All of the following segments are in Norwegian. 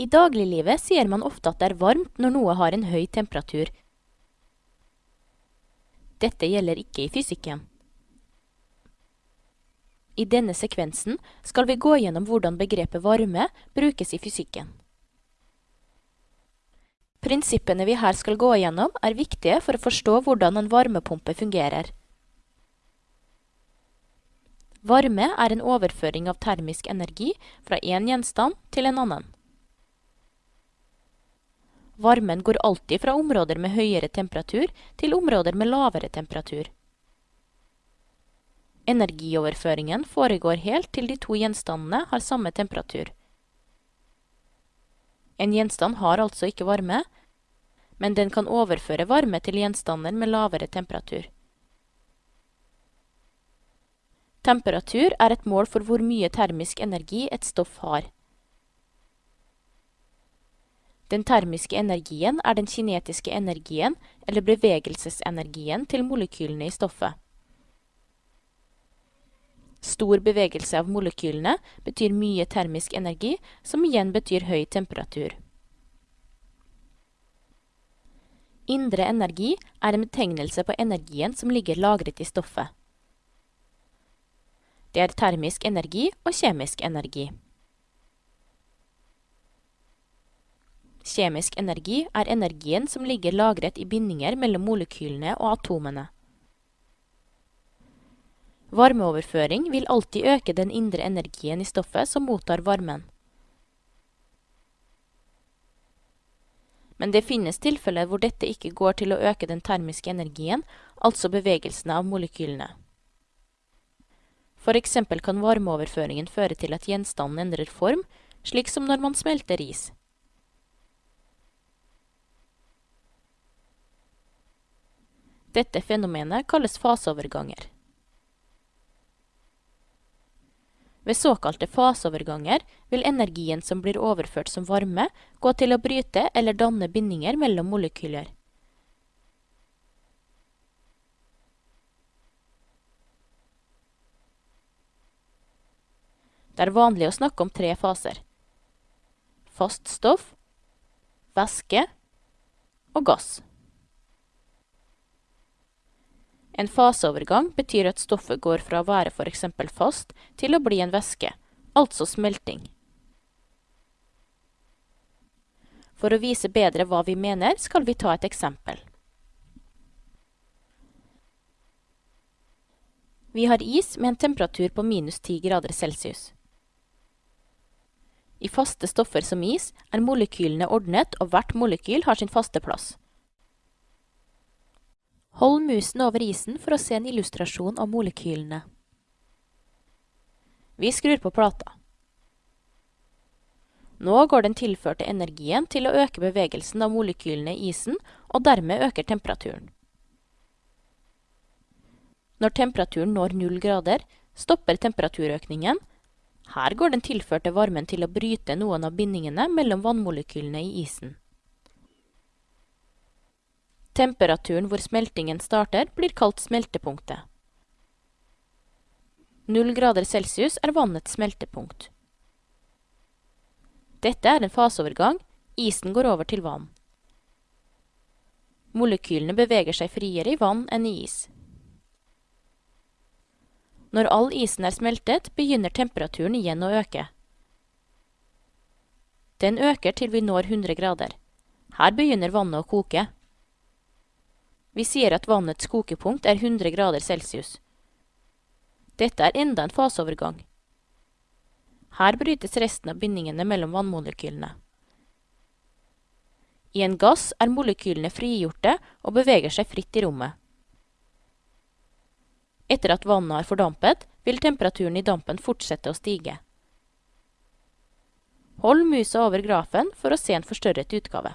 I dagliglivet sier man ofte at det er varmt når noe har en høy temperatur. Dette gjelder ikke i fysikken. I denne sekvensen skal vi gå gjennom hvordan begrepet varme brukes i fysikken. Prinsippene vi her skal gå gjennom er viktige for å forstå hvordan en varmepumpe fungerer. Varme er en overføring av termisk energi fra en gjenstand til en annen. Varmen går alltid fra områder med høyere temperatur til områder med lavere temperatur. Energioverføringen foregår helt til de to gjenstandene har samme temperatur. En gjenstand har altså ikke varme, men den kan overføre varme til gjenstander med lavere temperatur. Temperatur er et mål for hvor mye termisk energi et stoff har. Den termiske energien er den kinetiske energien, eller bevegelsesenergien, til molekylene i stoffet. Stor bevegelse av molekylene betyr mye termisk energi, som igjen betyr høy temperatur. Indre energi er en betegnelse på energien som ligger lagret i stoffet. Det er termisk energi og kjemisk energi. Kjemisk energi er energien som ligger lagret i bindinger mellom molekylene og atomene. Varmeoverføring vil alltid øke den indre energien i stoffet som mottar varmen. Men det finnes tilfeller hvor dette ikke går til å øke den termiske energien, altså bevegelsene av molekylene. For eksempel kan varmeoverføringen føre til at gjenstanden endrer form, slik som når man smelter is. Dette fenomenet kalles faseoverganger. Ved såkalte faseoverganger vil energien som blir overført som varme, gå til å bryte eller danne bindinger mellom molekyler. Det er vanlig å snakke om tre faser. Fast stoff, væske og gass. En faseovergang betyr at stoffet går fra å være for eksempel fast til å bli en væske, altså smelting. For å vise bedre hva vi mener, skal vi ta et eksempel. Vi har is med en temperatur på minus 10 grader celsius. I faste stoffer som is er molekylene ordnet og hvert molekyl har sin faste plass. Hold musen over isen for å se en illustrasjon av molekylene. Vi skrur på plata. Nå går den tilførte energien til å øke bevegelsen av molekylene i isen, og dermed øker temperaturen. Når temperaturen når null grader, stopper temperaturøkningen. Her går den tilførte varmen til å bryte noen av bindingene mellom vannmolekylene i isen. Temperaturen hvor smeltingen starter, blir kalt smeltepunktet. Null grader celsius er vannets smeltepunkt. Dette er en faseovergang, isen går over til vann. Molekylene beveger seg friere i vann enn i is. Når all isen er smeltet, begynner temperaturen igjen å øke. Den øker til vi når 100 grader. Her begynner vannet å koke. Vi sier at vannets kokepunkt er 100 grader celsius. Dette er enda en faseovergang. Her brytes resten av bindingene mellom vannmolekylene. I en gass er molekylene frigjorte og beveger seg fritt i rommet. Etter at vannet har fordampet, vil temperaturen i dampen fortsette å stige. Hold musa over grafen for å se en forstørret utgave.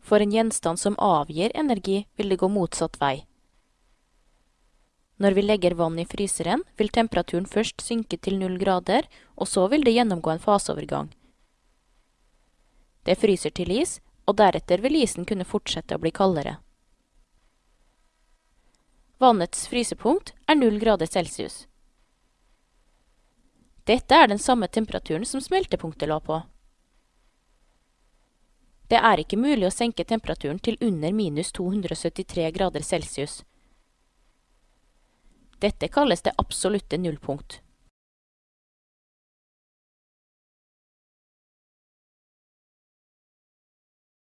For en gjenstand som avgir energi, vil det gå motsatt vei. Når vi legger vann i fryseren, vil temperaturen først synke til null grader, og så vil det gjennomgå en faseovergang. Det fryser til is, og deretter vil isen kunne fortsette å bli kaldere. Vannets frysepunkt er null grader celsius. Dette er den samme temperaturen som smeltepunktet lå på. Det er ikke mulig å senke temperaturen til under minus 273 grader celsius. Dette kalles det absolutte nullpunkt.